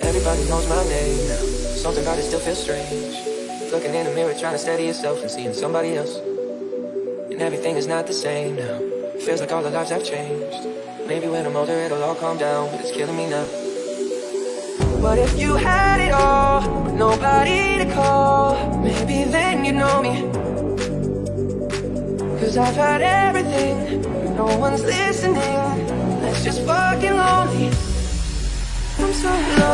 Everybody knows my name now. Something about it still feels strange. Looking in the mirror, trying to steady yourself and seeing somebody else. And everything is not the same now. Feels like all our lives have changed. Maybe when I'm older, it'll all calm down, but it's killing me now. What if you had it all, but nobody to call? Maybe then you'd know me. Cause I've had everything, no one's listening. That's just fucking lonely. I'm so lonely.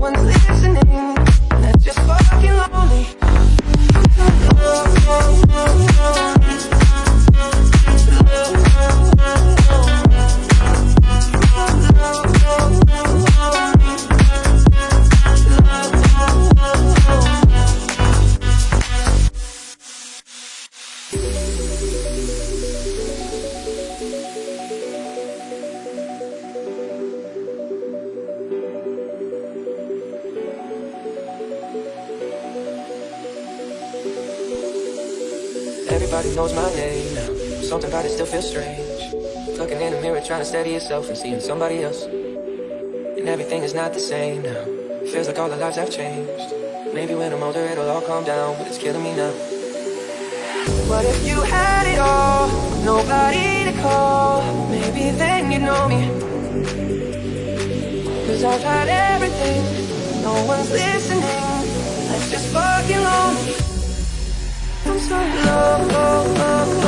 But Everybody knows my name now. Something about it still feels strange. Looking in the mirror, trying to steady yourself and seeing somebody else. And everything is not the same now. Feels like all the lives have changed. Maybe when I'm older, it'll all calm down, but it's killing me now. What if you had it all, nobody to call? Maybe then you'd know me. Cause I've had everything, no one's listening. That's just fucking. So lonely.